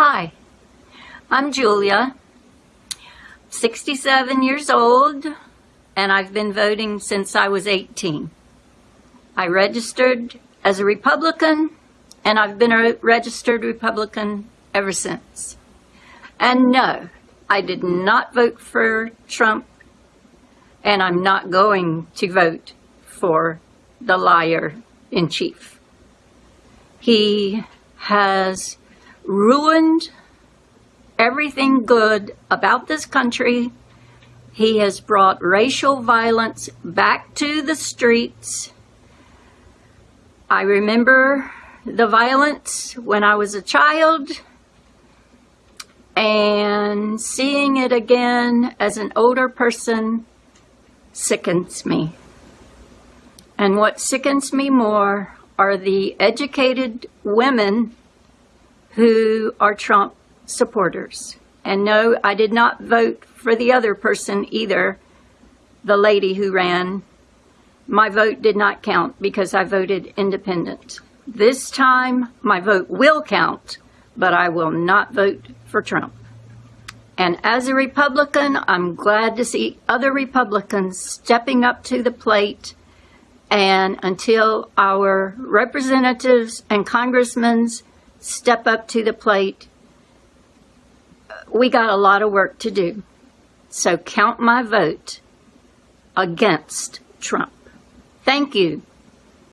Hi, I'm Julia, 67 years old, and I've been voting since I was 18. I registered as a Republican, and I've been a registered Republican ever since. And no, I did not vote for Trump, and I'm not going to vote for the liar in chief. He has ruined everything good about this country. He has brought racial violence back to the streets. I remember the violence when I was a child and seeing it again as an older person sickens me. And what sickens me more are the educated women who are Trump supporters. And no, I did not vote for the other person either, the lady who ran. My vote did not count because I voted independent. This time, my vote will count, but I will not vote for Trump. And as a Republican, I'm glad to see other Republicans stepping up to the plate. And until our representatives and congressmen step up to the plate. We got a lot of work to do. So count my vote against Trump. Thank you.